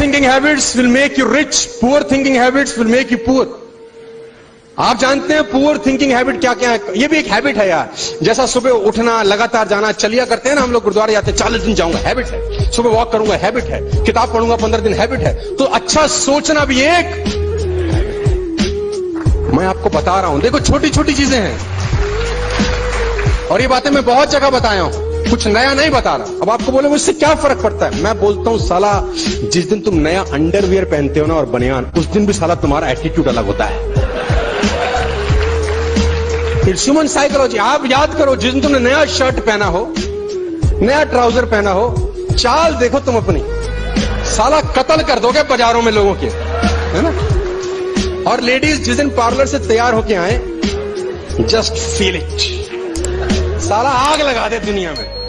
Thinking habits will make you rich poor thinking habits will make you poor आप जानते हैं poor thinking habit क्या क्या है? ये भी एक हैबिट है यार। जैसा सुबह उठना, लगातार जाना, चलिया करते हैं ना हम लोग गुरुद्वारे जाते हैं, चालीस दिन जाऊँगा हैबिट है। सुबह वॉक करूँगा हैबिट है। किताब पढ़ूँगा, पंद्रह दिन हैबिट है। तो अच्छा सोचना भी एक। मैं आपको बता रहा हूँ। देखो छोटी छोटी चीज़ें हैं। और ये बातें मैं बहुत जगह बताया हूँ। कुछ नया नहीं बता रहा। अब आपको बोले, मुझसे क्या फ़र्क पड़ता है? मैं बोलता हूँ, साला, जिस दिन तुम नया अंडरवियर पहनते हो ना और बनियान, उस दिन भी साला तुम्हारा एटीट्यूड अलग होता है। इट्स ह्यूमन साइकोलॉजी आप याद करो, जिस दिन तुमने नया शर्ट पहना हो, नया ट्राउज़र पहना हो, चाल देखो तुम अपनी। साला कत्ल कर दोगे बाजारों में लोगों के, है ना? और लेडीज़ जिस दिन पार्लर से तैयार होके आए जस्ट फील इट साला आग लगा दे दुनिया में।